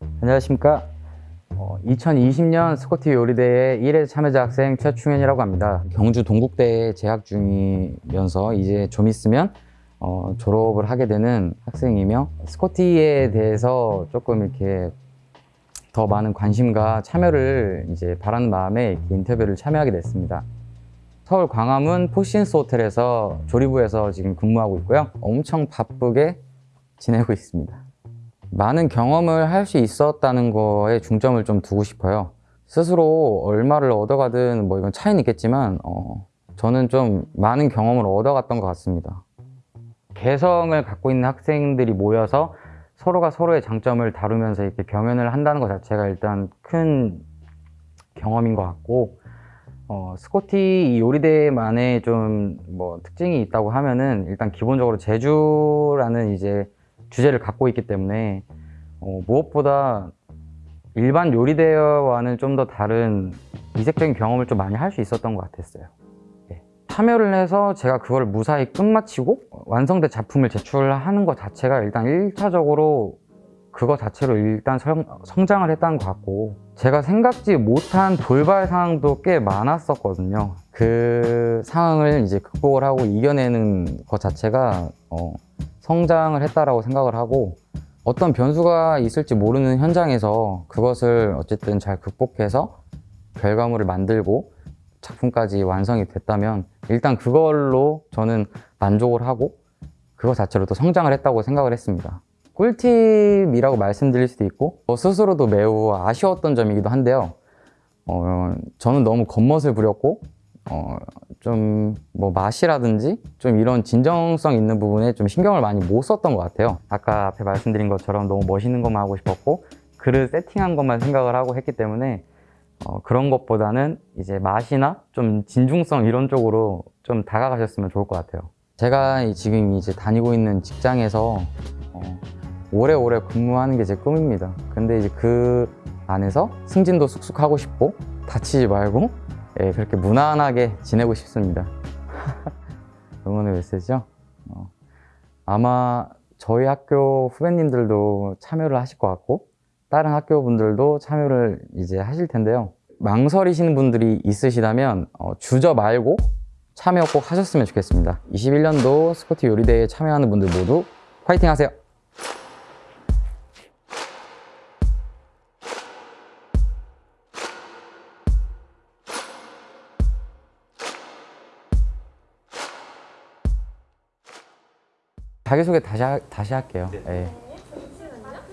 안녕하십니까. 어, 2020년 스코티 요리대회 1회 참여자 학생 최충현이라고 합니다. 경주 동국대에 재학 중이면서 이제 좀 있으면 어, 졸업을 하게 되는 학생이며 스코티에 대해서 조금 이렇게 더 많은 관심과 참여를 이제 바라는 마음에 이렇게 인터뷰를 참여하게 됐습니다. 서울 광화문 포시즌스 호텔에서 조리부에서 지금 근무하고 있고요. 엄청 바쁘게 지내고 있습니다. 많은 경험을 할 수 있었다는 거에 중점을 좀 두고 싶어요. 스스로 얼마를 얻어가든 뭐 이건 차이는 있겠지만 어, 저는 좀 많은 경험을 얻어갔던 것 같습니다. 개성을 갖고 있는 학생들이 모여서 서로가 서로의 장점을 다루면서 이렇게 경연을 한다는 것 자체가 일단 큰 경험인 것 같고 어, 스코티 이 요리대만의 좀 뭐 특징이 있다고 하면은 일단 기본적으로 제주라는 이제 주제를 갖고 있기 때문에 어, 무엇보다 일반 요리 대회와는 좀 더 다른 이색적인 경험을 좀 많이 할 수 있었던 것 같았어요. 예. 참여를 해서 제가 그걸 무사히 끝마치고 완성된 작품을 제출하는 것 자체가 일단 1차적으로 그거 자체로 일단 성, 성장을 했다는 것 같고 제가 생각지 못한 돌발 상황도 꽤 많았었거든요. 그 상황을 이제 극복을 하고 이겨내는 것 자체가 어, 성장을 했다라고 생각을 하고 어떤 변수가 있을지 모르는 현장에서 그것을 어쨌든 잘 극복해서 결과물을 만들고 작품까지 완성이 됐다면 일단 그걸로 저는 만족을 하고 그거 자체로 또 성장을 했다고 생각을 했습니다. 꿀팁이라고 말씀드릴 수도 있고 저 스스로도 매우 아쉬웠던 점이기도 한데요. 어, 저는 너무 겉멋을 부렸고 어, 좀 뭐 맛이라든지 좀 이런 진정성 있는 부분에 좀 신경을 많이 못 썼던 것 같아요. 아까 앞에 말씀드린 것처럼 너무 멋있는 것만 하고 싶었고 그릇 세팅한 것만 생각을 하고 했기 때문에 어, 그런 것보다는 이제 맛이나 좀 진중성 이런 쪽으로 좀 다가가셨으면 좋을 것 같아요. 제가 이- 지금 이제 다니고 있는 직장에서 어, 오래오래 근무하는 게 제 꿈입니다. 근데 이제 그 안에서 승진도 쑥쑥 하고 싶고 다치지 말고 예, 그렇게 무난하게 지내고 싶습니다. 응원의 메시지요? 어, 아마 저희 학교 후배님들도 참여를 하실 것 같고 다른 학교 분들도 참여를 이제 하실 텐데요. 망설이시는 분들이 있으시다면 어, 주저 말고 참여 꼭 하셨으면 좋겠습니다. 21년도 스코티 요리대회에 참여하는 분들 모두 화이팅 하세요! 자기소개 다시, 하- 다시 할게요. 예.